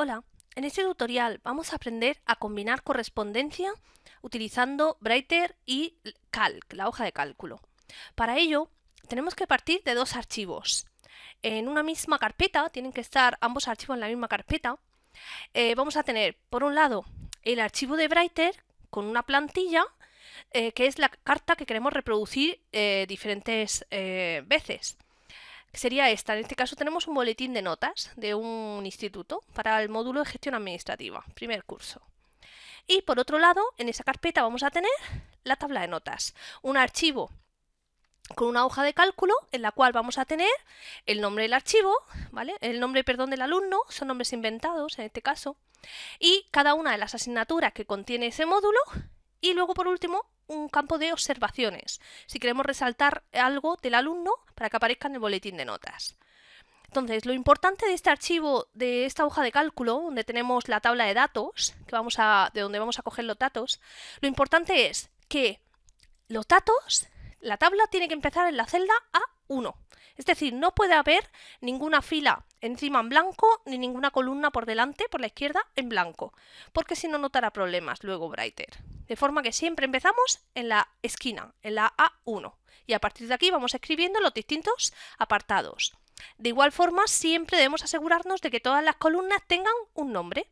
Hola, en este tutorial vamos a aprender a combinar correspondencia utilizando Brighter y Calc, la hoja de cálculo. Para ello, tenemos que partir de dos archivos. En una misma carpeta, tienen que estar ambos archivos en la misma carpeta. Eh, vamos a tener, por un lado, el archivo de Brighter con una plantilla, eh, que es la carta que queremos reproducir eh, diferentes veces sería esta. En este caso tenemos un boletín de notas de un instituto para el módulo de gestión administrativa, primer curso. Y por otro lado, en esa carpeta vamos a tener la tabla de notas, un archivo con una hoja de cálculo en la cual vamos a tener el nombre del archivo, ¿vale? El nombre, perdón, del alumno, son nombres inventados en este caso, y cada una de las asignaturas que contiene ese módulo, y luego por último un campo de observaciones, si queremos resaltar algo del alumno para que aparezca en el boletín de notas. Entonces, lo importante de este archivo, de esta hoja de cálculo, donde tenemos la tabla de datos, que vamos a, de donde vamos a coger los datos, lo importante es que los datos, la tabla tiene que empezar en la celda A1. Es decir, no puede haber ninguna fila encima en blanco ni ninguna columna por delante, por la izquierda, en blanco, porque si no notará problemas luego Brighter. De forma que siempre empezamos en la esquina, en la A1, y a partir de aquí vamos escribiendo los distintos apartados. De igual forma, siempre debemos asegurarnos de que todas las columnas tengan un nombre,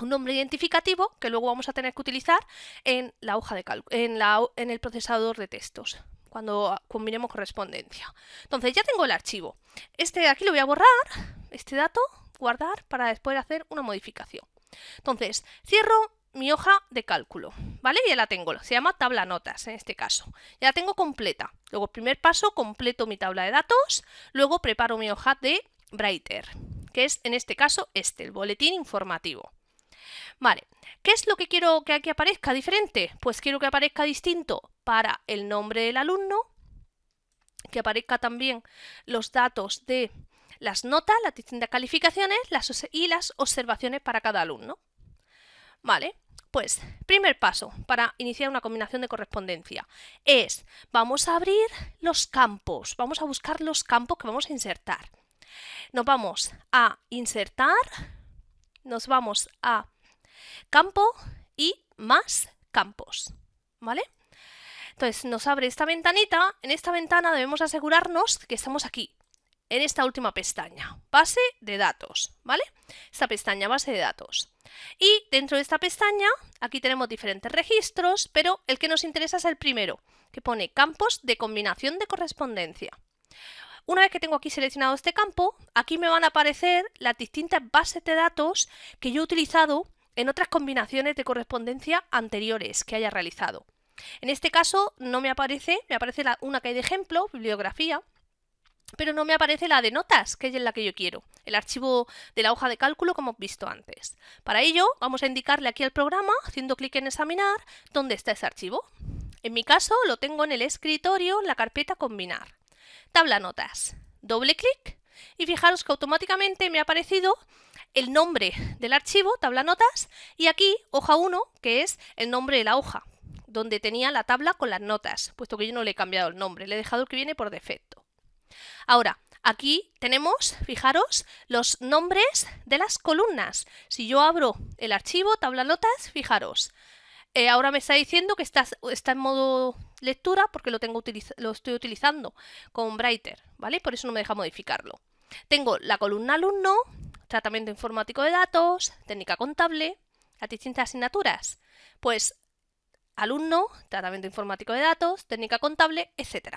un nombre identificativo que luego vamos a tener que utilizar en la hoja de en, en el procesador de textos cuando combinemos correspondencia. Entonces ya tengo el archivo. Este de aquí lo voy a borrar, este dato, guardar para después hacer una modificación. Entonces, cierro mi hoja de cálculo, ¿vale? Ya la tengo, se llama tabla notas en este caso. Ya la tengo completa. Luego, primer paso, completo mi tabla de datos, luego preparo mi hoja de Brighter, que es en este caso este, el boletín informativo. Vale, ¿qué es lo que quiero que aquí aparezca diferente? Pues quiero que aparezca distinto para el nombre del alumno, que aparezca también los datos de las notas, las distintas calificaciones y las observaciones para cada alumno. Vale, pues primer paso para iniciar una combinación de correspondencia es, vamos a abrir los campos, vamos a buscar los campos que vamos a insertar. Nos vamos a insertar, nos vamos a campo y más campos, ¿vale? Entonces nos abre esta ventanita, en esta ventana debemos asegurarnos que estamos aquí, en esta última pestaña, base de datos, ¿vale? Esta pestaña, base de datos. Y dentro de esta pestaña, aquí tenemos diferentes registros, pero el que nos interesa es el primero, que pone campos de combinación de correspondencia. Una vez que tengo aquí seleccionado este campo, aquí me van a aparecer las distintas bases de datos que yo he utilizado en otras combinaciones de correspondencia anteriores que haya realizado. En este caso no me aparece, me aparece una que hay de ejemplo, bibliografía, pero no me aparece la de notas, que es la que yo quiero, el archivo de la hoja de cálculo como hemos visto antes. Para ello vamos a indicarle aquí al programa, haciendo clic en examinar, dónde está ese archivo. En mi caso lo tengo en el escritorio, en la carpeta combinar. Tabla notas, doble clic y fijaros que automáticamente me ha aparecido el nombre del archivo, tabla notas, y aquí hoja 1, que es el nombre de la hoja, donde tenía la tabla con las notas, puesto que yo no le he cambiado el nombre, le he dejado el que viene por defecto. Ahora, aquí tenemos, fijaros, los nombres de las columnas. Si yo abro el archivo, tabla notas, fijaros, eh, ahora me está diciendo que está, está en modo lectura porque lo, tengo lo estoy utilizando con Brighter, ¿vale? Por eso no me deja modificarlo. Tengo la columna alumno, tratamiento informático de datos, técnica contable, las distintas asignaturas. Pues alumno, tratamiento informático de datos, técnica contable, etc.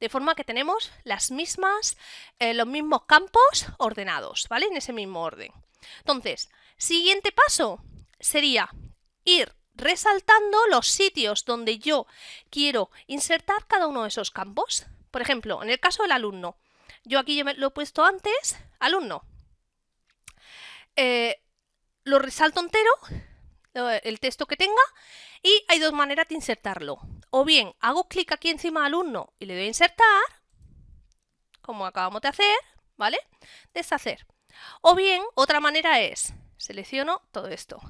De forma que tenemos las mismas, eh, los mismos campos ordenados, ¿vale? En ese mismo orden. Entonces, siguiente paso sería ir resaltando los sitios donde yo quiero insertar cada uno de esos campos. Por ejemplo, en el caso del alumno, yo aquí lo he puesto antes, alumno. Eh, lo resalto entero, el texto que tenga, y hay dos maneras de insertarlo. O bien hago clic aquí encima alumno y le doy a insertar, como acabamos de hacer, ¿vale? Deshacer. O bien, otra manera es, selecciono todo esto.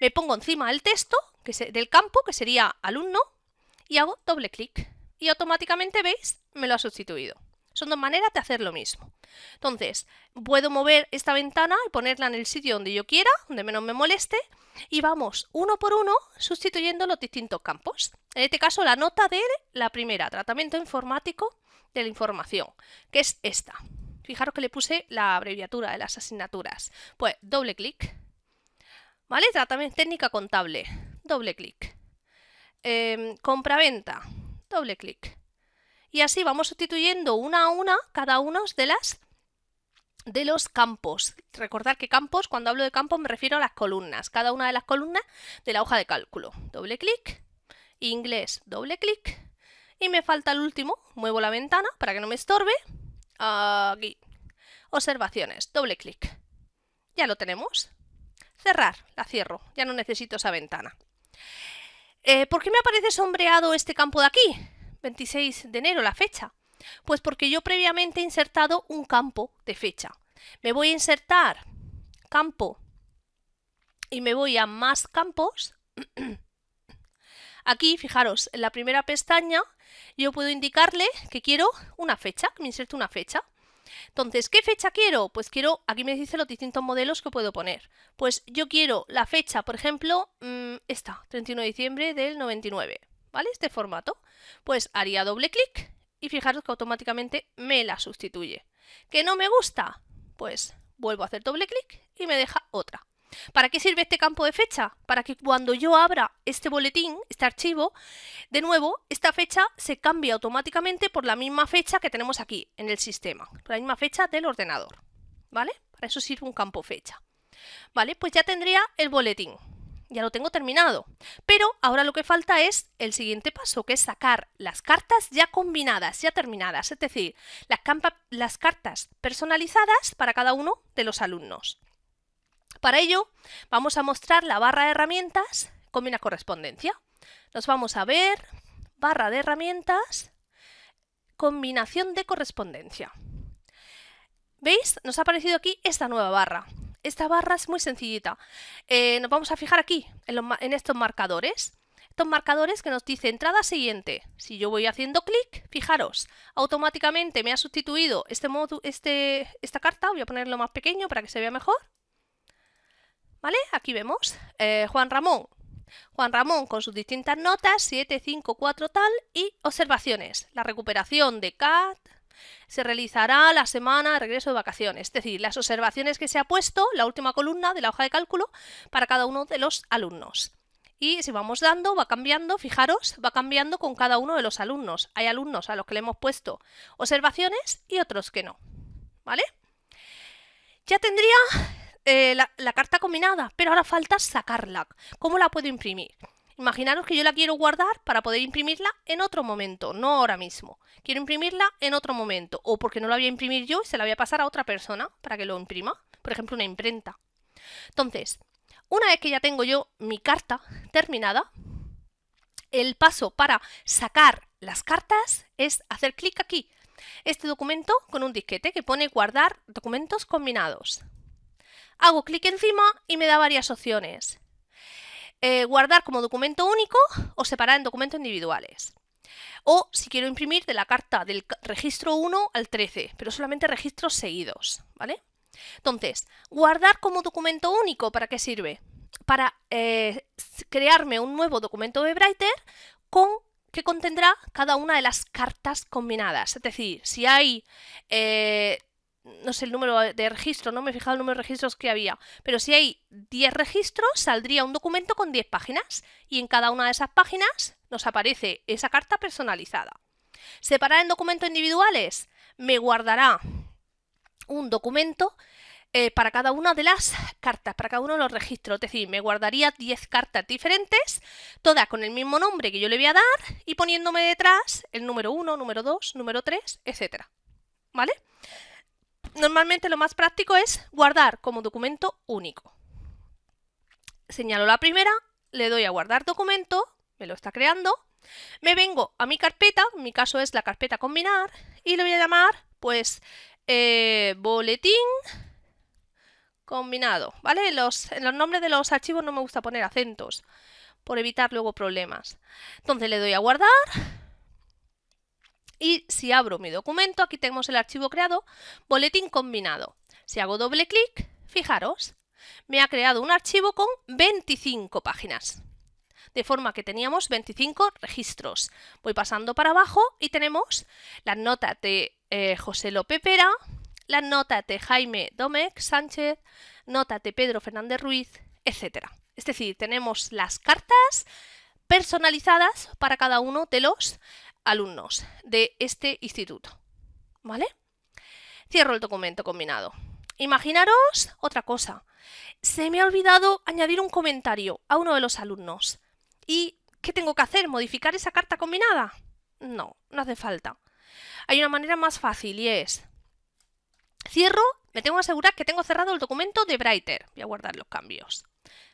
Me pongo encima el texto que del campo, que sería alumno, y hago doble clic. Y automáticamente, ¿veis? Me lo ha sustituido Son dos maneras de hacer lo mismo. Entonces, puedo mover esta ventana y ponerla en el sitio donde yo quiera, donde menos me moleste, y vamos uno por uno sustituyendo los distintos campos. En este caso, la nota de la primera, tratamiento informático de la información, que es esta. Fijaros que le puse la abreviatura de las asignaturas. Pues doble clic. ¿Vale? Tratamiento técnica contable. Doble clic. Eh, compraventa. Doble clic. Y así vamos sustituyendo una a una cada uno de las de los campos. Recordad que campos, cuando hablo de campos me refiero a las columnas. Cada una de las columnas de la hoja de cálculo. Doble clic. Inglés, doble clic. Y me falta el último. Muevo la ventana para que no me estorbe. Aquí. Observaciones. Doble clic. Ya lo tenemos. Cerrar. La cierro. Ya no necesito esa ventana. Eh, ¿Por qué me aparece sombreado este campo de aquí? 26 de enero, la fecha. Pues porque yo previamente he insertado un campo de fecha. Me voy a insertar campo y me voy a más campos. Aquí, fijaros, en la primera pestaña yo puedo indicarle que quiero una fecha, que me inserte una fecha. Entonces, ¿qué fecha quiero? Pues quiero, aquí me dice los distintos modelos que puedo poner. Pues yo quiero la fecha, por ejemplo, mm, esta, 31 de diciembre del 99, ¿vale? Este formato. Pues haría doble clic y fijaros que automáticamente me la sustituye. ¿Que no me gusta? Pues vuelvo a hacer doble clic y me deja otra. ¿Para qué sirve este campo de fecha? Para que cuando yo abra este boletín, este archivo, de nuevo, esta fecha se cambie automáticamente por la misma fecha que tenemos aquí en el sistema, la misma fecha del ordenador. ¿Vale? Para eso sirve un campo fecha. ¿Vale? Pues ya tendría el boletín. Ya lo tengo terminado. Pero ahora lo que falta es el siguiente paso, que es sacar las cartas ya combinadas, ya terminadas, es decir, las, cartas personalizadas para cada uno de los alumnos. Para ello, vamos a mostrar la barra de herramientas combina correspondencia. Nos vamos a ver, barra de herramientas, combinación de correspondencia. ¿Veis? Nos ha aparecido aquí esta nueva barra. Esta barra es muy sencillita. Eh, nos vamos a fijar aquí, en, estos marcadores. Estos marcadores que nos dice entrada siguiente. Si yo voy haciendo clic, fijaros, automáticamente me ha sustituido este, este, esta carta. Voy a ponerlo más pequeño para que se vea mejor. ¿Vale? Aquí vemos eh, Juan Ramón. Juan Ramón con sus distintas notas, 7, 5, 4 tal, y observaciones. La recuperación de CAT se realizará la semana de regreso de vacaciones. Es decir, las observaciones que se ha puesto, la última columna de la hoja de cálculo, para cada uno de los alumnos. Y si vamos dando, va cambiando, fijaros, va cambiando con cada uno de los alumnos. Hay alumnos a los que le hemos puesto observaciones y otros que no. ¿Vale? Ya tendría eh, la, carta combinada, pero ahora falta sacarla. ¿Cómo la puedo imprimir? Imaginaros que yo la quiero guardar para poder imprimirla en otro momento, no ahora mismo. Quiero imprimirla en otro momento, o porque no la voy a imprimir yo y se la voy a pasar a otra persona para que lo imprima, por ejemplo una imprenta. Entonces, una vez que ya tengo yo mi carta terminada, el paso para sacar las cartas es hacer clic aquí. Este documento con un disquete que pone guardar documentos combinados. Hago clic encima y me da varias opciones. Eh, guardar como documento único o separar en documentos individuales. O si quiero imprimir de la carta del registro 1 al 13, pero solamente registros seguidos, ¿vale? Entonces, guardar como documento único, ¿para qué sirve? Para eh, crearme un nuevo documento de Writer con que contendrá cada una de las cartas combinadas. Es decir, si hay eh, no sé el número de registro, no me he fijado el número de registros que había, pero si hay 10 registros, saldría un documento con 10 páginas y en cada una de esas páginas nos aparece esa carta personalizada. Separar en documentos individuales, me guardará un documento eh, para cada una de las cartas, para cada uno de los registros. Es decir, me guardaría 10 cartas diferentes, todas con el mismo nombre que yo le voy a dar y poniéndome detrás el número 1, número 2, número 3, etcétera. ¿Vale? Normalmente lo más práctico es guardar como documento único. Señalo la primera, le doy a guardar documento, me lo está creando, me vengo a mi carpeta, en mi caso es la carpeta combinar, y le voy a llamar pues eh, boletín combinado, ¿vale? En los nombres de los archivos no me gusta poner acentos, por evitar luego problemas. Entonces le doy a guardar, Y si abro mi documento, aquí tenemos el archivo creado, boletín combinado. Si hago doble clic, fijaros, me ha creado un archivo con 25 páginas. De forma que teníamos 25 registros. Voy pasando para abajo y tenemos las notas de eh, José López Pera, las notas de Jaime Domecq Sánchez, notas de Pedro Fernández Ruiz, etc. Es decir, tenemos las cartas personalizadas para cada uno de los alumnos de este instituto. ¿Vale? Cierro el documento combinado. Imaginaros otra cosa. Se me ha olvidado añadir un comentario a uno de los alumnos. ¿Y qué tengo que hacer? ¿Modificar esa carta combinada? No, no hace falta. Hay una manera más fácil y es... Cierro, me tengo que asegurar que tengo cerrado el documento de Brighter. Voy a guardar los cambios.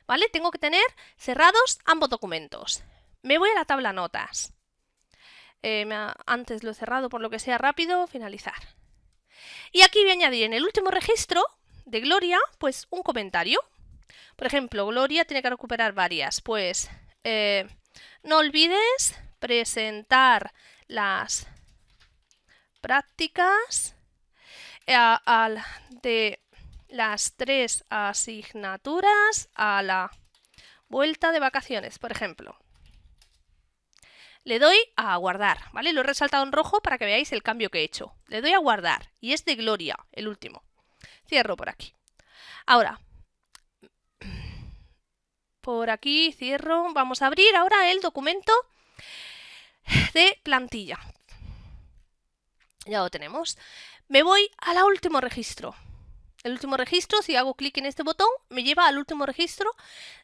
¿Vale? Tengo que tener cerrados ambos documentos. Me voy a la tabla notas. Eh, antes lo he cerrado por lo que sea rápido, finalizar. Y aquí voy a añadir en el último registro de Gloria, pues un comentario. Por ejemplo, Gloria tiene que recuperar varias. Pues eh, no olvides presentar las prácticas eh, de las tres asignaturas a la vuelta de vacaciones, por ejemplo. Le doy a guardar, ¿vale? Lo he resaltado en rojo para que veáis el cambio que he hecho. Le doy a guardar y es de Gloria, el último. Cierro por aquí. Ahora, por aquí cierro. Vamos a abrir ahora el documento de plantilla. Ya lo tenemos. Me voy al último registro. El último registro, si hago clic en este botón, me lleva al último registro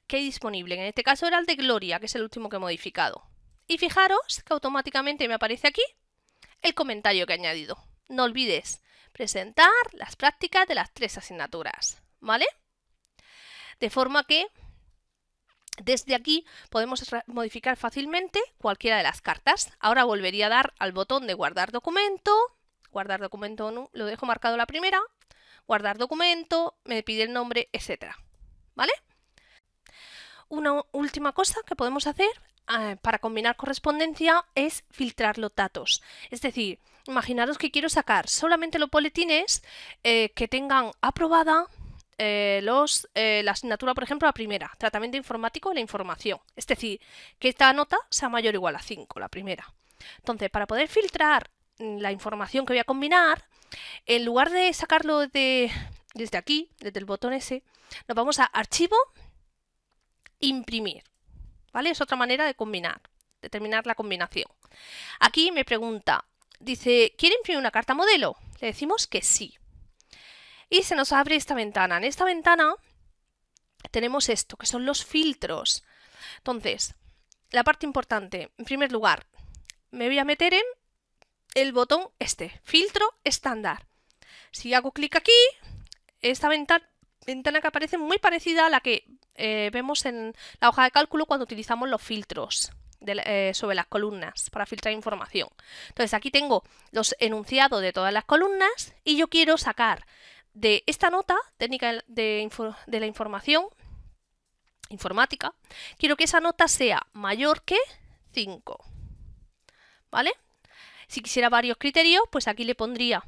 que hay disponible. En este caso era el de Gloria, que es el último que he modificado. Y fijaros que automáticamente me aparece aquí el comentario que he añadido. No olvides presentar las prácticas de las tres asignaturas, ¿vale? De forma que desde aquí podemos modificar fácilmente cualquiera de las cartas. Ahora volvería a dar al botón de guardar documento, guardar documento, lo dejo marcado la primera, guardar documento, me pide el nombre, etcétera, ¿vale? Una última cosa que podemos hacer eh, para combinar correspondencia es filtrar los datos. Es decir, imaginaros que quiero sacar solamente los boletines eh, que tengan aprobada eh, los, la asignatura, por ejemplo, la primera, tratamiento informático de la información. Es decir, que esta nota sea mayor o igual a 5, la primera. Entonces, para poder filtrar mm, la información que voy a combinar, en lugar de sacarlo de, desde aquí, desde el botón S, nos vamos a Archivo, Imprimir. ¿Vale? Es otra manera de combinar, determinar la combinación. Aquí me pregunta, dice, ¿quiere imprimir una carta modelo? Le decimos que sí. Y se nos abre esta ventana. En esta ventana tenemos esto, que son los filtros. Entonces, la parte importante, en primer lugar, me voy a meter en el botón este, filtro estándar. Si hago clic aquí, esta ventana, ventana que aparece muy parecida a la que eh, vemos en la hoja de cálculo cuando utilizamos los filtros eh, sobre las columnas para filtrar información. Entonces aquí tengo los enunciados de todas las columnas y yo quiero sacar de esta nota técnica de, de la información informática, quiero que esa nota sea mayor que 5. ¿Vale? Si quisiera varios criterios, pues aquí le pondría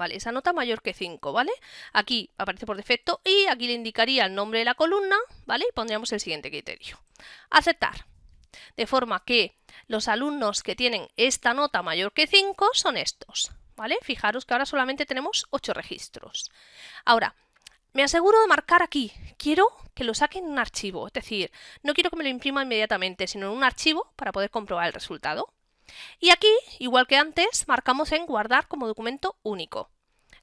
Vale, esa nota mayor que 5, ¿vale? Aquí aparece por defecto y aquí le indicaría el nombre de la columna, ¿vale? Y pondríamos el siguiente criterio. Aceptar. De forma que los alumnos que tienen esta nota mayor que 5 son estos, ¿vale? Fijaros que ahora solamente tenemos 8 registros. Ahora, me aseguro de marcar aquí. Quiero que lo saquen en un archivo, es decir, no quiero que me lo imprima inmediatamente, sino en un archivo para poder comprobar el resultado. Y aquí, igual que antes, marcamos en guardar como documento único.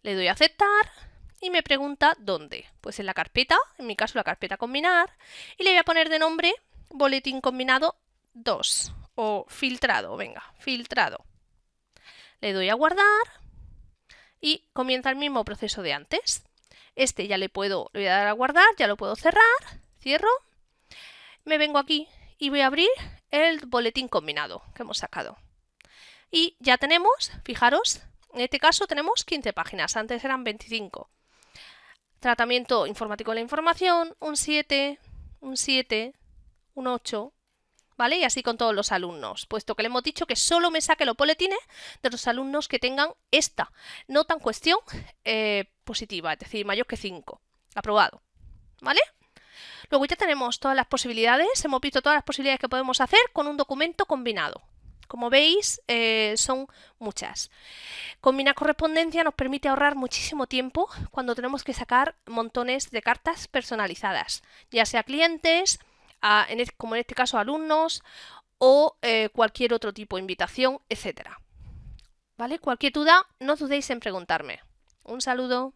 Le doy a aceptar y me pregunta dónde. Pues en la carpeta, en mi caso la carpeta combinar, y le voy a poner de nombre boletín combinado 2 o filtrado, venga, filtrado. Le doy a guardar y comienza el mismo proceso de antes. Este ya le puedo, le voy a dar a guardar, ya lo puedo cerrar, cierro, me vengo aquí y voy a abrir el boletín combinado que hemos sacado. Y ya tenemos, fijaros, en este caso tenemos 15 páginas, antes eran 25. Tratamiento informático de la información, un 7, un 7, un 8, ¿vale? Y así con todos los alumnos, puesto que le hemos dicho que solo me saque los boletines de los alumnos que tengan esta nota en cuestión eh, positiva, es decir, mayor que 5. Aprobado, ¿vale? Luego ya tenemos todas las posibilidades, hemos visto todas las posibilidades que podemos hacer con un documento combinado. Como veis, eh, son muchas. Combinar correspondencia nos permite ahorrar muchísimo tiempo cuando tenemos que sacar montones de cartas personalizadas, ya sea clientes, como en este caso alumnos o eh, cualquier otro tipo de invitación, etcétera. ¿Vale? Cualquier duda, no dudéis en preguntarme. Un saludo.